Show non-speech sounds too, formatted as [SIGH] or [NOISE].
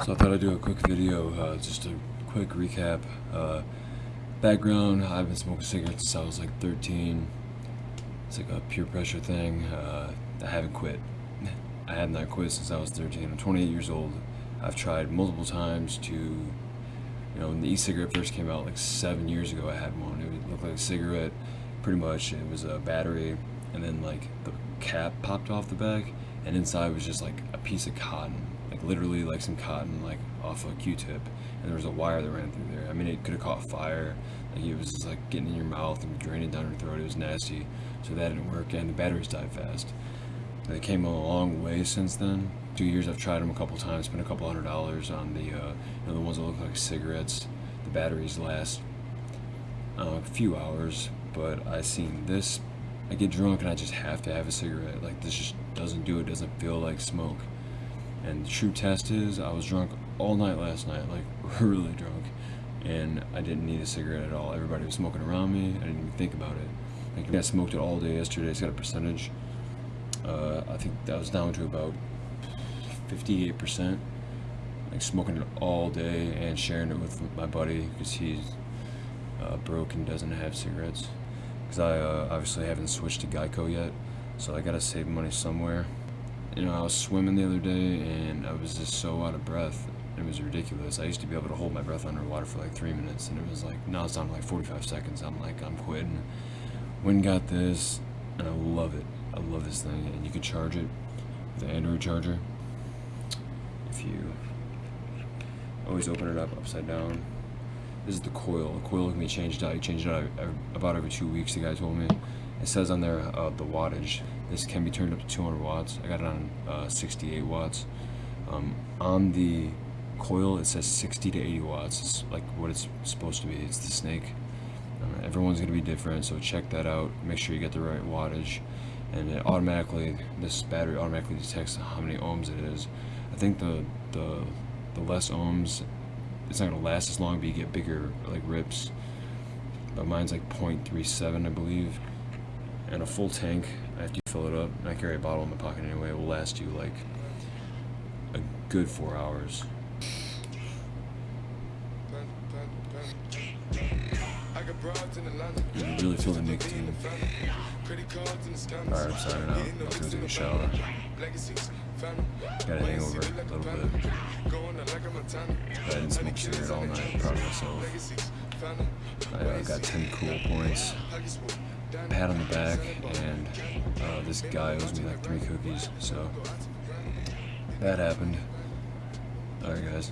So I thought I'd do a quick video, uh, just a quick recap. Uh, background, I've been smoking cigarettes since I was like 13. It's like a peer pressure thing. Uh, I haven't quit. I have not quit since I was 13. I'm 28 years old. I've tried multiple times to, you know, when the e-cigarette first came out like seven years ago, I had one. It looked like a cigarette, pretty much. It was a battery, and then like the cap popped off the back, and inside was just like a piece of cotton like literally like some cotton like off a q-tip and there was a wire that ran through there. I mean it could have caught fire. Like it was just like getting in your mouth and draining down your throat. It was nasty. So that didn't work and the batteries died fast. They came a long way since then. Two years i've tried them a couple times spent a couple hundred dollars on the uh, you know the ones that look like cigarettes. The batteries last uh, a few hours but i seen this. I get drunk and I just have to have a cigarette. Like this just doesn't do it. Doesn't feel like smoke. And the true test is I was drunk all night last night, like [LAUGHS] really drunk, and I didn't need a cigarette at all. Everybody was smoking around me. I didn't even think about it. Like I smoked it all day yesterday. It's got a percentage. Uh, I think that was down to about 58%. Like smoking it all day and sharing it with my buddy because he's uh, broke and doesn't have cigarettes. Because I uh, obviously haven't switched to Geico yet, so I gotta save money somewhere you know, I was swimming the other day and I was just so out of breath. It was ridiculous. I used to be able to hold my breath underwater for like three minutes, and it was like now it's down to like 45 seconds. I'm like, I'm quitting. When got this, and I love it. I love this thing, and you can charge it with an Android charger. If you always open it up upside down. Is the coil. The coil can be changed out. You change it out about every two weeks. The guy told me. It says on there uh, the wattage. This can be turned up to 200 watts. I got it on uh, 68 watts. Um, on the coil, it says 60 to 80 watts. It's like what it's supposed to be. It's the snake. Uh, everyone's going to be different, so check that out. Make sure you get the right wattage. And it automatically, this battery automatically detects how many ohms it is. I think the the the less ohms, it's not to last as long, but you get bigger like rips. But mine's like 0.37, I believe and a full tank after you fill it up, and I carry a bottle in my pocket anyway, it will last you like a good four hours. You really feel the nicotine. Alright, I'm signing out. I'm gonna take a shower. Got a hangover a little. Cigarette all night. Proud of myself. I uh, got 10 cool points pat on the back, and uh, this guy owes me like three cookies, so that happened. Alright guys.